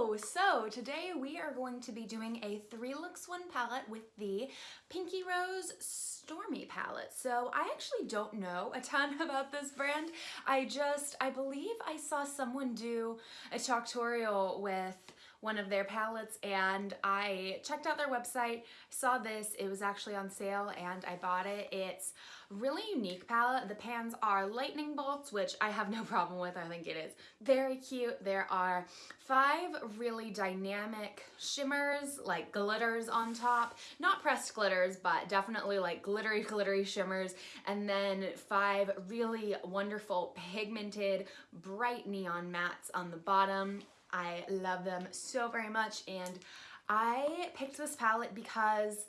Hello! So today we are going to be doing a three looks one palette with the Pinky Rose Stormy palette. So I actually don't know a ton about this brand. I just, I believe I saw someone do a tutorial with one of their palettes and I checked out their website, saw this, it was actually on sale and I bought it. It's really unique palette. The pans are lightning bolts, which I have no problem with. I think it is very cute. There are five really dynamic shimmers, like glitters on top. Not pressed glitters, but definitely like glittery, glittery shimmers. And then five really wonderful pigmented bright neon mattes on the bottom. I love them so very much and I picked this palette because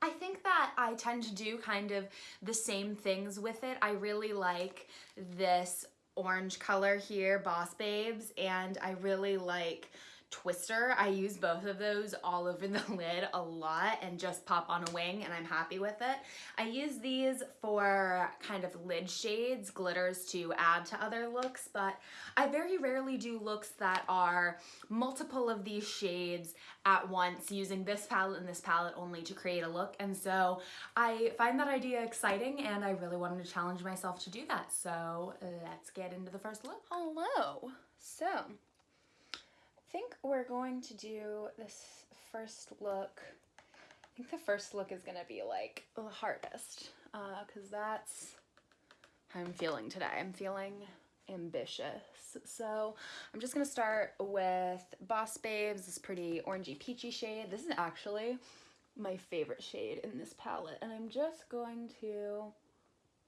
I think that I tend to do kind of the same things with it. I really like this orange color here, Boss Babes, and I really like twister. I use both of those all over the lid a lot and just pop on a wing and I'm happy with it. I use these for kind of lid shades, glitters to add to other looks, but I very rarely do looks that are multiple of these shades at once using this palette and this palette only to create a look. And so I find that idea exciting and I really wanted to challenge myself to do that. So let's get into the first look. Hello. So think we're going to do this first look. I think the first look is gonna be like the hardest because uh, that's how I'm feeling today. I'm feeling ambitious. So I'm just gonna start with Boss Babes, this pretty orangey peachy shade. This is actually my favorite shade in this palette and I'm just going to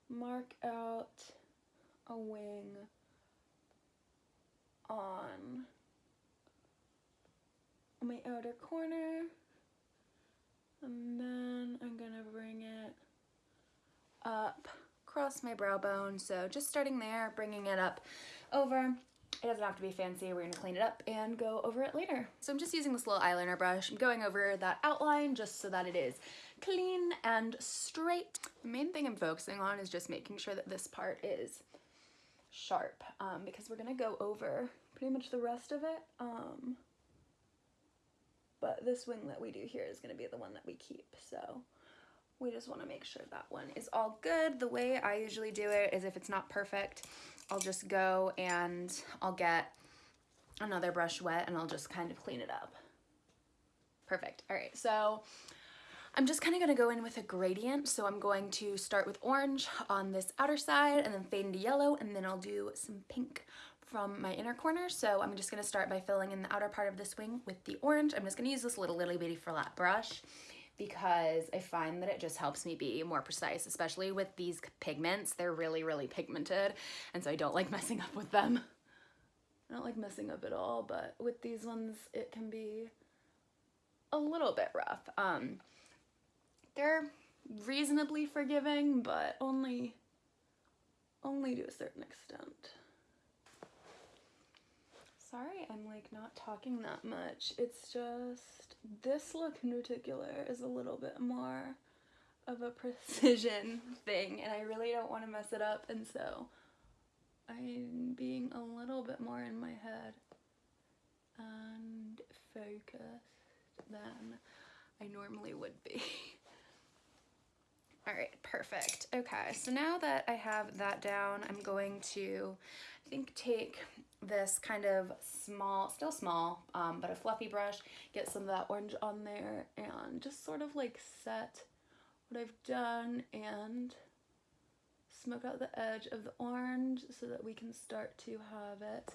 mark out a wing on my outer corner. And then I'm gonna bring it up across my brow bone. So just starting there bringing it up over. It doesn't have to be fancy. We're gonna clean it up and go over it later. So I'm just using this little eyeliner brush. I'm going over that outline just so that it is clean and straight. The main thing I'm focusing on is just making sure that this part is sharp um, because we're gonna go over pretty much the rest of it um, but this wing that we do here is going to be the one that we keep. So we just want to make sure that one is all good. The way I usually do it is if it's not perfect, I'll just go and I'll get another brush wet and I'll just kind of clean it up. Perfect. All right, so I'm just kind of going to go in with a gradient. So I'm going to start with orange on this outer side and then fade into yellow and then I'll do some pink from my inner corner. So I'm just gonna start by filling in the outer part of this wing with the orange. I'm just gonna use this little little bitty flat brush because I find that it just helps me be more precise, especially with these pigments. They're really, really pigmented, and so I don't like messing up with them. I don't like messing up at all, but with these ones, it can be a little bit rough. Um, they're reasonably forgiving, but only, only to a certain extent. Sorry I'm like not talking that much. It's just this look in particular is a little bit more of a precision thing and I really don't want to mess it up and so I'm being a little bit more in my head and focused than I normally would be. All right, perfect. Okay, so now that I have that down, I'm going to, I think, take this kind of small, still small, um, but a fluffy brush, get some of that orange on there and just sort of like set what I've done and smoke out the edge of the orange so that we can start to have it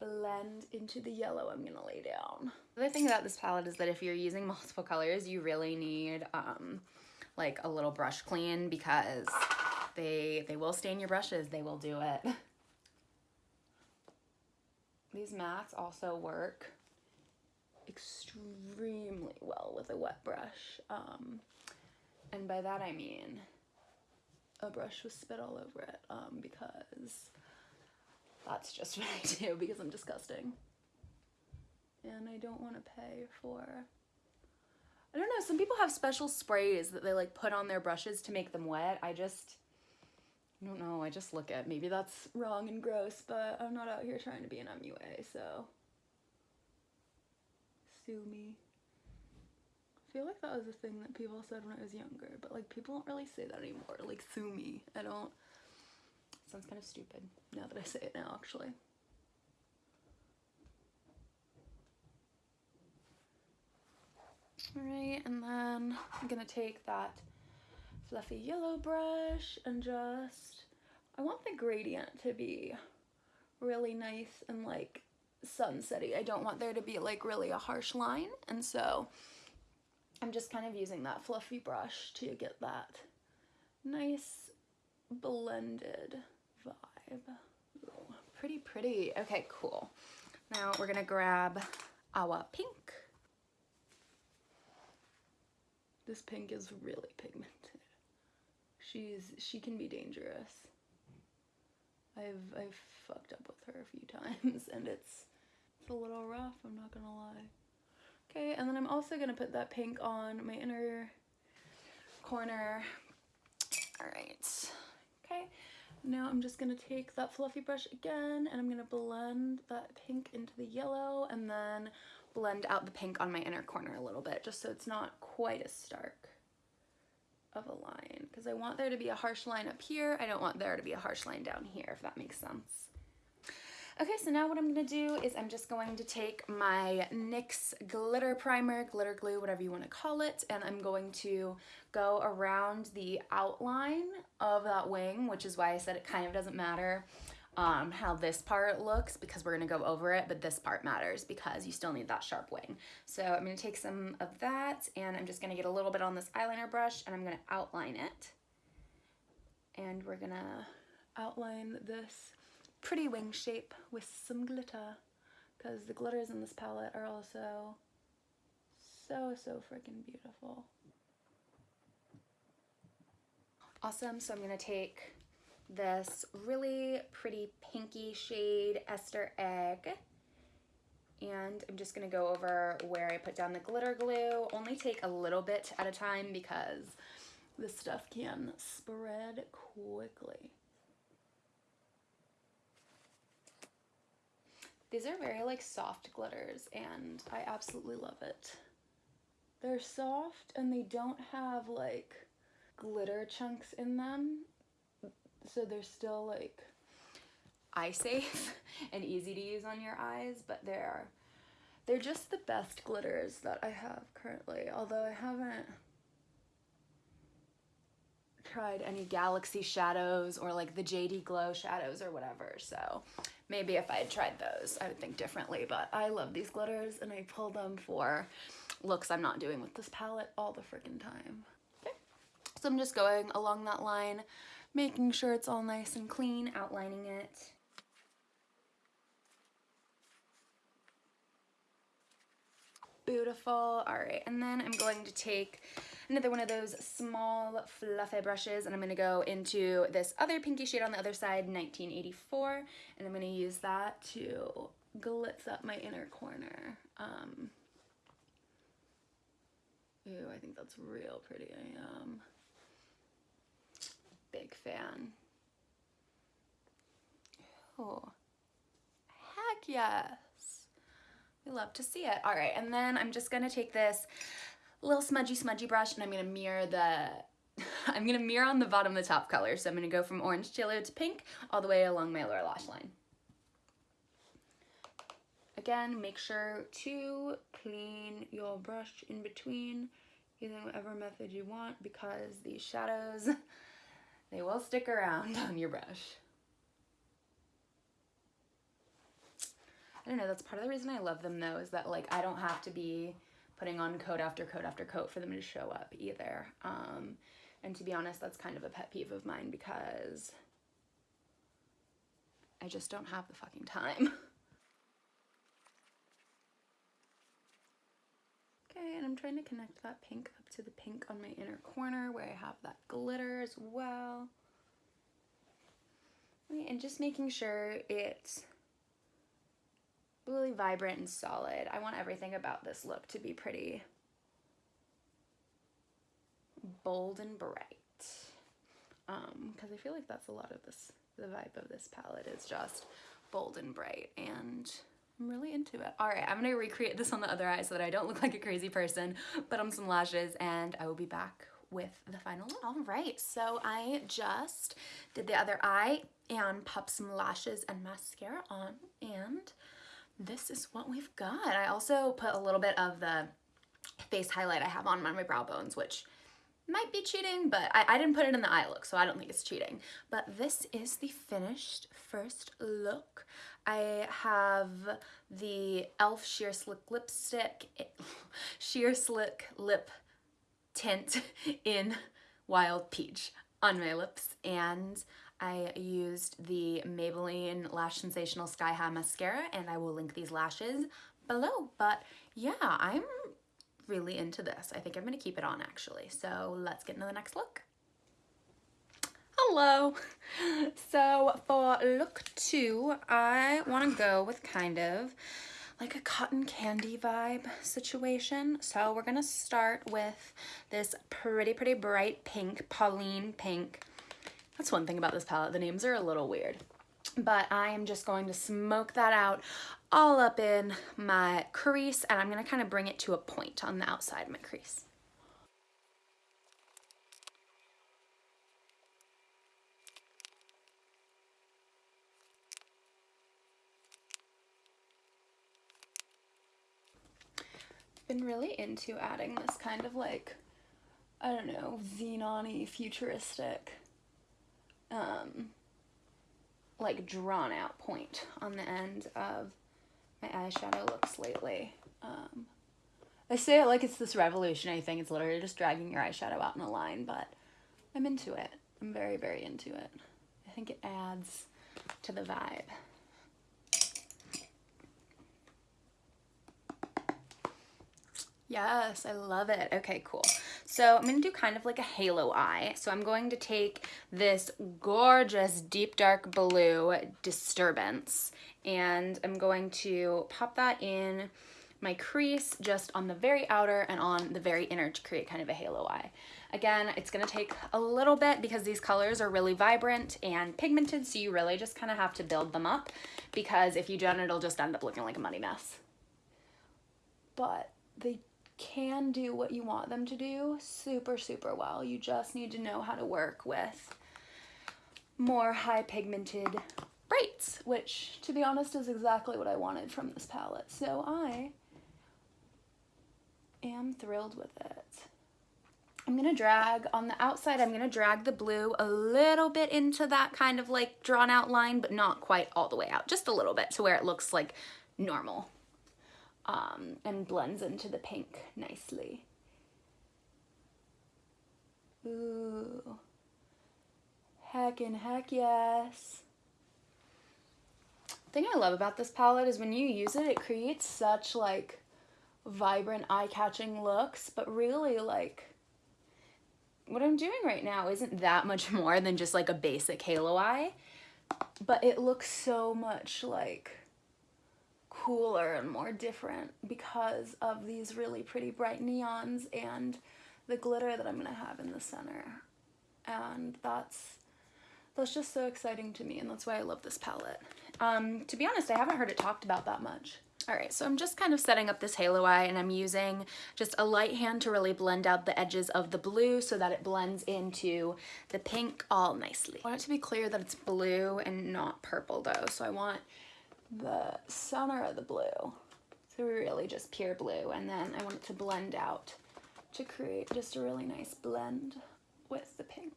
blend into the yellow I'm gonna lay down. The other thing about this palette is that if you're using multiple colors, you really need um, like a little brush clean because they, they will stain your brushes, they will do it. These mats also work extremely well with a wet brush. Um, and by that I mean a brush with spit all over it um, because that's just what I do because I'm disgusting. And I don't want to pay for... I don't know, some people have special sprays that they like put on their brushes to make them wet. I just I don't know, I just look at, maybe that's wrong and gross, but I'm not out here trying to be an MUA, so sue me. I feel like that was a thing that people said when I was younger, but like people don't really say that anymore. Like sue me. I don't. Sounds kind of stupid now that I say it now, actually. Alright, and then I'm gonna take that fluffy yellow brush and just, I want the gradient to be really nice and like sunsetty. I don't want there to be like really a harsh line. And so I'm just kind of using that fluffy brush to get that nice blended vibe. Ooh, pretty pretty. Okay, cool. Now we're gonna grab our pink. This pink is really pigmented. She's she can be dangerous. I've I've fucked up with her a few times and it's it's a little rough, I'm not gonna lie. Okay, and then I'm also gonna put that pink on my inner corner. All right, okay. Now I'm just gonna take that fluffy brush again and I'm gonna blend that pink into the yellow and then blend out the pink on my inner corner a little bit just so it's not quite as stark of a line because I want there to be a harsh line up here. I don't want there to be a harsh line down here, if that makes sense. Okay, so now what I'm gonna do is I'm just going to take my NYX glitter primer, glitter glue, whatever you wanna call it, and I'm going to go around the outline of that wing, which is why I said it kind of doesn't matter um, how this part looks because we're gonna go over it, but this part matters because you still need that sharp wing. So I'm gonna take some of that and I'm just gonna get a little bit on this eyeliner brush and I'm gonna outline it. And we're gonna outline this pretty wing shape with some glitter because the glitters in this palette are also so, so freaking beautiful. Awesome, so I'm gonna take this really pretty pinky shade Easter Egg. And I'm just gonna go over where I put down the glitter glue. Only take a little bit at a time because this stuff can spread quickly. These are very like soft glitters and I absolutely love it. They're soft and they don't have like glitter chunks in them so they're still like eye safe and easy to use on your eyes, but they're they're just the best glitters that I have currently. Although I haven't tried any galaxy shadows or like the JD Glow shadows or whatever. So maybe if I had tried those, I would think differently. But I love these glitters and I pull them for looks I'm not doing with this palette all the freaking time. Okay. So I'm just going along that line making sure it's all nice and clean, outlining it. Beautiful. All right, and then I'm going to take another one of those small fluffy brushes and I'm gonna go into this other pinky shade on the other side, 1984, and I'm gonna use that to glitz up my inner corner. Um, ooh, I think that's real pretty. I am big fan. Oh, heck yes. We love to see it. All right, and then I'm just gonna take this little smudgy, smudgy brush and I'm gonna mirror the, I'm gonna mirror on the bottom of the top color. So I'm gonna go from orange to yellow to pink all the way along my lower lash line. Again, make sure to clean your brush in between using whatever method you want because these shadows they will stick around on your brush. I don't know, that's part of the reason I love them though, is that like I don't have to be putting on coat after coat after coat for them to show up either. Um, and to be honest, that's kind of a pet peeve of mine because I just don't have the fucking time. Okay, and I'm trying to connect that pink up to the pink on my inner corner where I have that glitter as well. And just making sure it's really vibrant and solid. I want everything about this look to be pretty bold and bright. Um, because I feel like that's a lot of this, the vibe of this palette is just bold and bright and I'm really into it. All right, I'm gonna recreate this on the other eye so that I don't look like a crazy person, put on some lashes, and I will be back with the final look. All right, so I just did the other eye and popped some lashes and mascara on, and this is what we've got. I also put a little bit of the face highlight I have on my brow bones, which might be cheating, but I, I didn't put it in the eye look, so I don't think it's cheating. But this is the finished first look. I have the e.l.f. Sheer Slick Lipstick, Sheer Slick Lip Tint in Wild Peach on my lips, and I used the Maybelline Lash Sensational Sky High Mascara, and I will link these lashes below. But yeah, I'm really into this. I think I'm gonna keep it on actually. So let's get into the next look. Hello. So for look two, I wanna go with kind of like a cotton candy vibe situation. So we're gonna start with this pretty, pretty bright pink, Pauline pink. That's one thing about this palette, the names are a little weird. But I am just going to smoke that out all up in my crease and I'm gonna kind of bring it to a point on the outside of my crease. Been really into adding this kind of like, I don't know, xenon futuristic um, like drawn out point on the end of my eyeshadow looks lately. Um, I say it like it's this revolutionary thing. It's literally just dragging your eyeshadow out in a line, but I'm into it. I'm very, very into it. I think it adds to the vibe. Yes, I love it. Okay, cool. So I'm going to do kind of like a halo eye. So I'm going to take this gorgeous deep dark blue Disturbance and I'm going to pop that in my crease just on the very outer and on the very inner to create kind of a halo eye. Again, it's gonna take a little bit because these colors are really vibrant and pigmented, so you really just kind of have to build them up because if you don't, it'll just end up looking like a muddy mess. But they can do what you want them to do super, super well. You just need to know how to work with more high pigmented brights, which to be honest is exactly what I wanted from this palette. So I am thrilled with it. I'm gonna drag on the outside, I'm gonna drag the blue a little bit into that kind of like drawn out line, but not quite all the way out, just a little bit to where it looks like normal um, and blends into the pink nicely. Ooh. Heck and heck yes. The thing I love about this palette is when you use it, it creates such like vibrant eye-catching looks, but really like what I'm doing right now isn't that much more than just like a basic halo eye, but it looks so much like cooler and more different because of these really pretty bright neons and the glitter that I'm gonna have in the center. And that's that's just so exciting to me and that's why I love this palette. Um, to be honest, I haven't heard it talked about that much. All right, so I'm just kind of setting up this halo eye and I'm using just a light hand to really blend out the edges of the blue so that it blends into the pink all nicely. I want it to be clear that it's blue and not purple though, so I want the center of the blue. So really just pure blue. And then I want it to blend out to create just a really nice blend with the pink.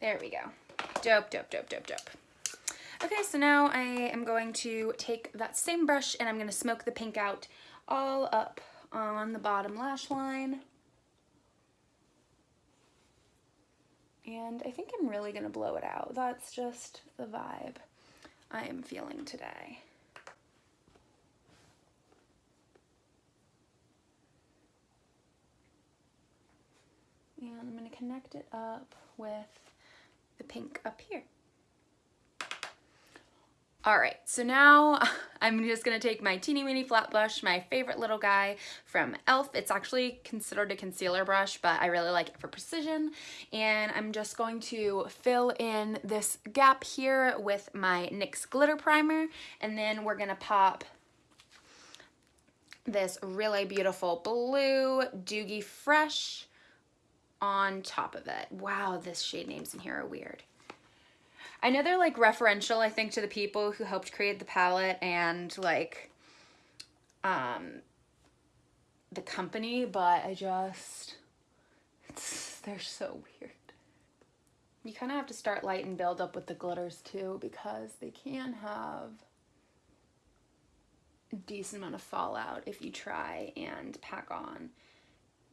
There we go. Dope, dope, dope, dope, dope. Okay, so now I am going to take that same brush and I'm going to smoke the pink out all up on the bottom lash line. And I think I'm really going to blow it out. That's just the vibe. I am feeling today. And I'm going to connect it up with the pink up here. All right, so now I'm just gonna take my teeny weeny flat brush, my favorite little guy from e.l.f. It's actually considered a concealer brush, but I really like it for precision. And I'm just going to fill in this gap here with my NYX Glitter Primer. And then we're gonna pop this really beautiful blue Doogie Fresh on top of it. Wow, this shade names in here are weird. I know they're like referential, I think, to the people who helped create the palette and like um the company, but I just they're so weird. You kind of have to start light and build up with the glitters too because they can have a decent amount of fallout if you try and pack on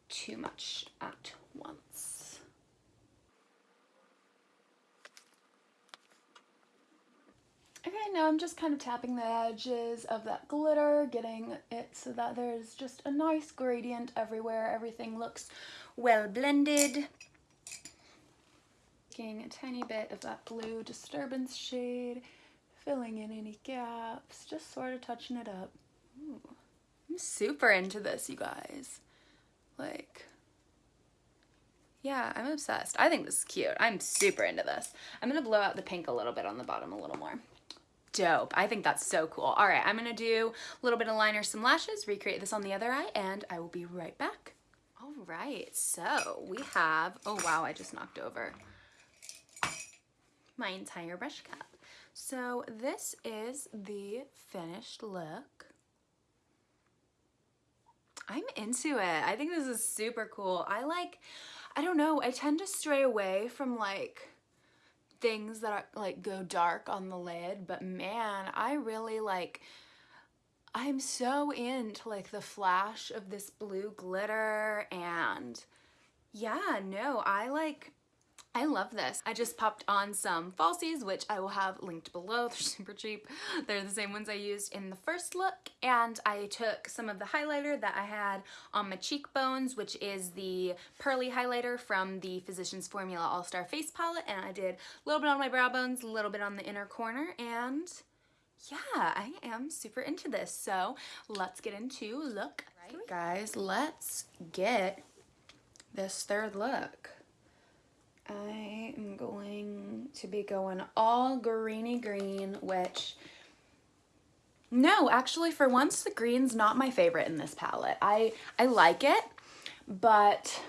too much at once. Okay, now I'm just kind of tapping the edges of that glitter, getting it so that there's just a nice gradient everywhere. Everything looks well blended. Taking a tiny bit of that blue disturbance shade, filling in any gaps, just sort of touching it up. Ooh. I'm super into this, you guys. Like, yeah, I'm obsessed. I think this is cute. I'm super into this. I'm to blow out the pink a little bit on the bottom a little more dope. I think that's so cool. All right, I'm gonna do a little bit of liner, some lashes, recreate this on the other eye, and I will be right back. All right, so we have, oh wow, I just knocked over my entire brush cap. So this is the finished look. I'm into it. I think this is super cool. I like, I don't know, I tend to stray away from like things that are like go dark on the lid, but man, I really like I'm so into like the flash of this blue glitter and yeah, no, I like I love this. I just popped on some falsies, which I will have linked below. They're super cheap. They're the same ones I used in the first look. And I took some of the highlighter that I had on my cheekbones, which is the Pearly highlighter from the Physicians Formula All-Star Face Palette. And I did a little bit on my brow bones, a little bit on the inner corner. And yeah, I am super into this. So let's get into look. Right, guys, let's get this third look. I am going to be going all greeny green, which, no, actually for once the green's not my favorite in this palette. I, I like it, but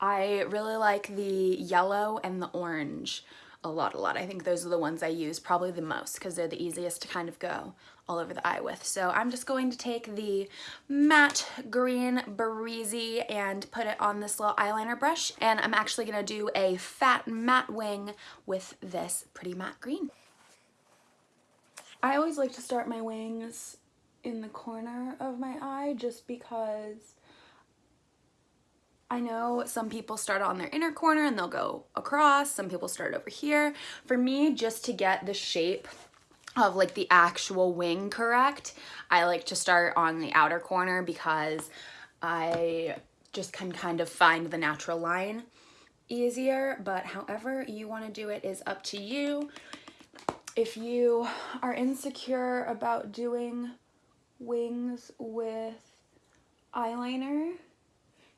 I really like the yellow and the orange a lot, a lot. I think those are the ones I use probably the most because they're the easiest to kind of go all over the eye with. So I'm just going to take the matte green Breezy and put it on this little eyeliner brush. And I'm actually gonna do a fat matte wing with this pretty matte green. I always like to start my wings in the corner of my eye just because I know some people start on their inner corner and they'll go across. Some people start over here. For me, just to get the shape of like the actual wing correct, I like to start on the outer corner because I just can kind of find the natural line easier. But however you want to do it is up to you. If you are insecure about doing wings with eyeliner,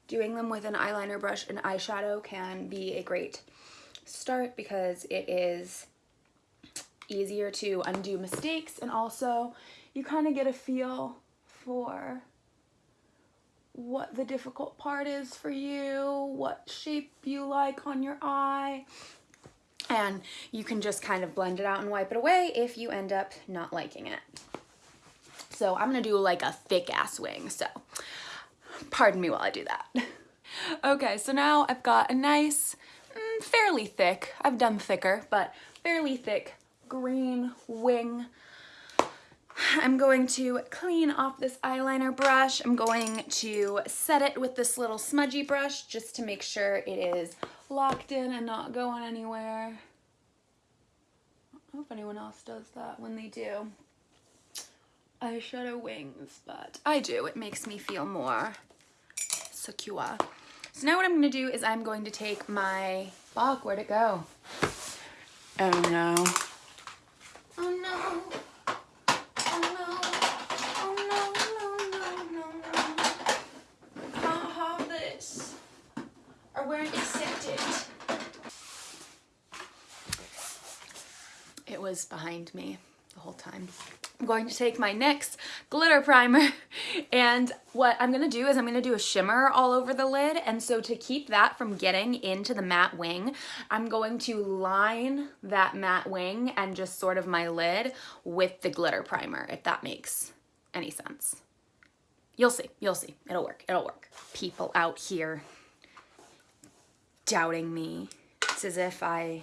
doing them with an eyeliner brush and eyeshadow can be a great start because it is easier to undo mistakes and also you kind of get a feel for what the difficult part is for you, what shape you like on your eye, and you can just kind of blend it out and wipe it away if you end up not liking it. So I'm gonna do like a thick ass wing, so pardon me while I do that. okay, so now I've got a nice, mm, fairly thick, I've done thicker, but fairly thick green wing. I'm going to clean off this eyeliner brush. I'm going to set it with this little smudgy brush just to make sure it is locked in and not going anywhere. I don't know if anyone else does that when they do eyeshadow wings, but I do. It makes me feel more secure. So now what I'm gonna do is I'm going to take my, fuck, where'd it go? Oh no. It was behind me the whole time. I'm going to take my NYX glitter primer and what I'm gonna do is I'm gonna do a shimmer all over the lid and so to keep that from getting into the matte wing I'm going to line that matte wing and just sort of my lid with the glitter primer if that makes any sense. You'll see, you'll see, it'll work, it'll work. People out here doubting me. It's as if I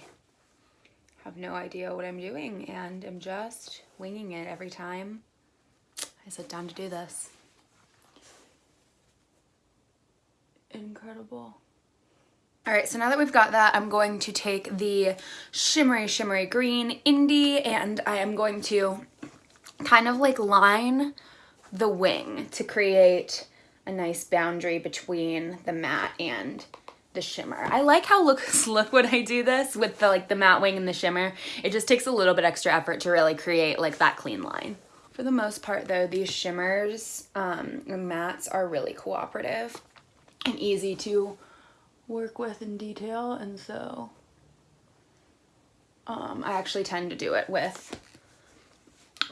have no idea what I'm doing and I'm just winging it every time I sit down to do this. Incredible. All right, so now that we've got that, I'm going to take the shimmery, shimmery green Indie and I am going to kind of like line the wing to create a nice boundary between the matte and the shimmer. I like how look look when I do this with the like the matte wing and the shimmer. It just takes a little bit extra effort to really create like that clean line. For the most part though, these shimmers um, and mattes are really cooperative and easy to work with in detail and so um, I actually tend to do it with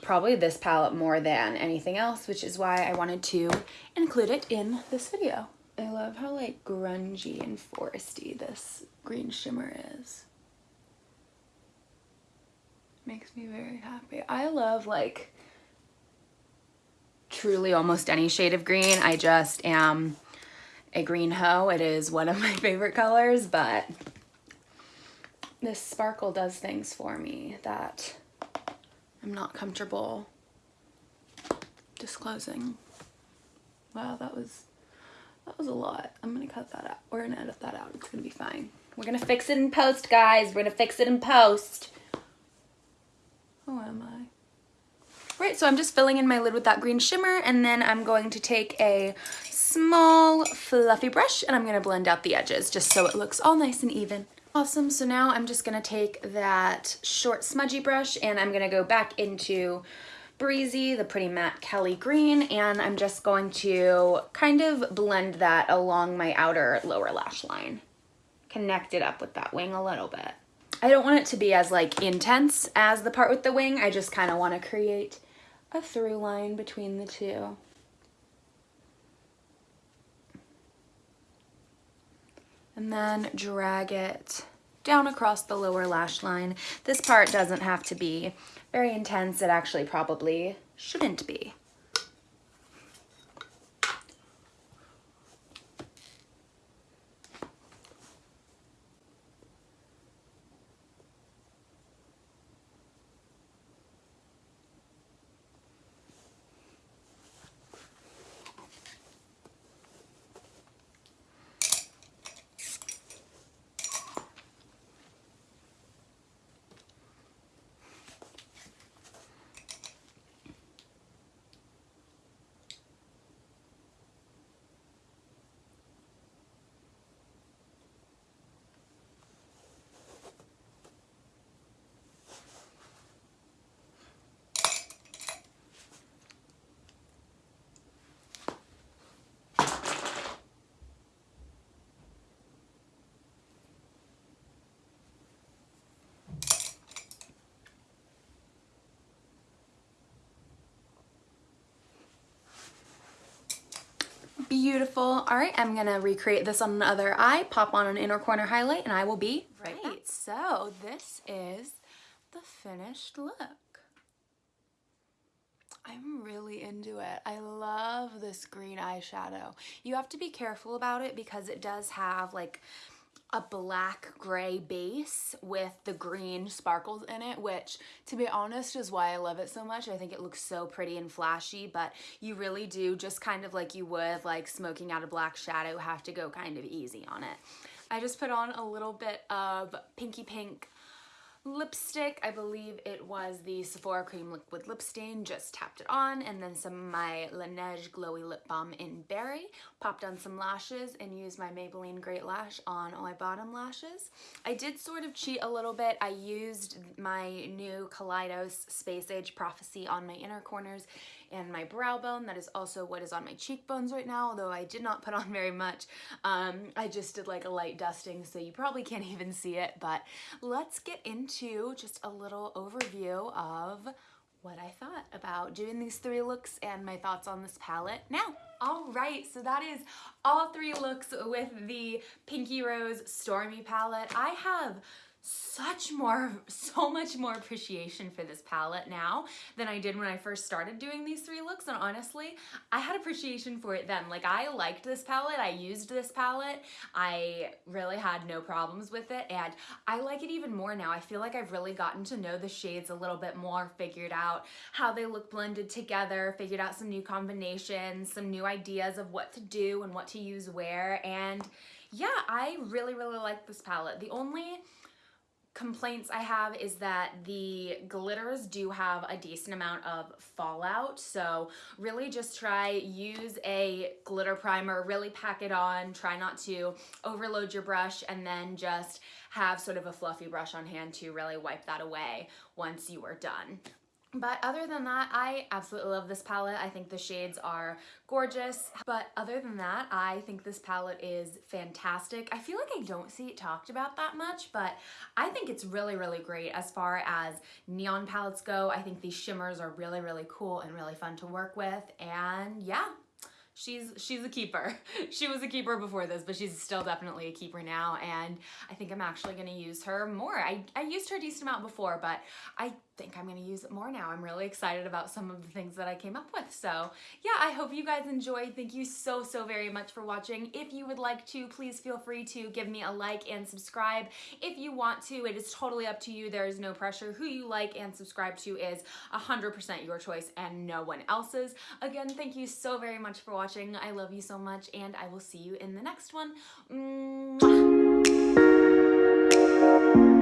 probably this palette more than anything else, which is why I wanted to include it in this video. I love how like grungy and foresty this green shimmer is. Makes me very happy. I love like truly almost any shade of green. I just am a green hoe. It is one of my favorite colors, but this sparkle does things for me that I'm not comfortable disclosing. Wow, that was that was a lot. I'm gonna cut that out. We're gonna edit that out. It's gonna be fine. We're gonna fix it in post, guys. We're gonna fix it in post. Who am I? Right, so I'm just filling in my lid with that green shimmer and then I'm going to take a small fluffy brush and I'm gonna blend out the edges just so it looks all nice and even. Awesome, so now I'm just gonna take that short smudgy brush and I'm gonna go back into Breezy, the pretty matte Kelly green, and I'm just going to kind of blend that along my outer lower lash line. Connect it up with that wing a little bit. I don't want it to be as like intense as the part with the wing. I just kind of want to create a through line between the two. And then drag it down across the lower lash line. This part doesn't have to be very intense. It actually probably shouldn't be. Beautiful. All right, I'm gonna recreate this on another eye, pop on an inner corner highlight, and I will be right, right. So this is the finished look. I'm really into it. I love this green eyeshadow. You have to be careful about it because it does have like a black gray base with the green sparkles in it, which to be honest is why I love it so much. I think it looks so pretty and flashy, but you really do just kind of like you would like smoking out a black shadow have to go kind of easy on it. I just put on a little bit of pinky pink lipstick. I believe it was the Sephora Cream Liquid Lip Stain. Just tapped it on and then some of my Laneige Glowy Lip Balm in Berry. Popped on some lashes and used my Maybelline Great Lash on all my bottom lashes. I did sort of cheat a little bit. I used my new Kaleidos Space Age Prophecy on my inner corners and my brow bone. That is also what is on my cheekbones right now, although I did not put on very much. Um, I just did like a light dusting, so you probably can't even see it, but let's get into just a little overview of what I thought about doing these three looks and my thoughts on this palette now. All right, so that is all three looks with the Pinky Rose Stormy palette. I have such more, so much more appreciation for this palette now than I did when I first started doing these three looks. And honestly, I had appreciation for it then. Like I liked this palette. I used this palette. I really had no problems with it. And I like it even more now. I feel like I've really gotten to know the shades a little bit more, figured out how they look blended together, figured out some new combinations, some new ideas of what to do and what to use where. And yeah, I really, really like this palette. The only complaints I have is that the glitters do have a decent amount of fallout. So really just try use a glitter primer really pack it on try not to overload your brush and then just have sort of a fluffy brush on hand to really wipe that away once you are done but other than that, I absolutely love this palette. I think the shades are gorgeous. But other than that, I think this palette is fantastic. I feel like I don't see it talked about that much, but I think it's really, really great as far as neon palettes go. I think these shimmers are really, really cool and really fun to work with. And yeah, she's she's a keeper. She was a keeper before this, but she's still definitely a keeper now, and I think I'm actually gonna use her more. I, I used her a decent amount before, but I think I'm gonna use it more now. I'm really excited about some of the things that I came up with. So yeah, I hope you guys enjoyed. Thank you so, so very much for watching. If you would like to, please feel free to give me a like and subscribe. If you want to, it is totally up to you. There is no pressure. Who you like and subscribe to is 100% your choice and no one else's. Again, thank you so very much for watching. I love you so much and I will see you in the next one. Mwah.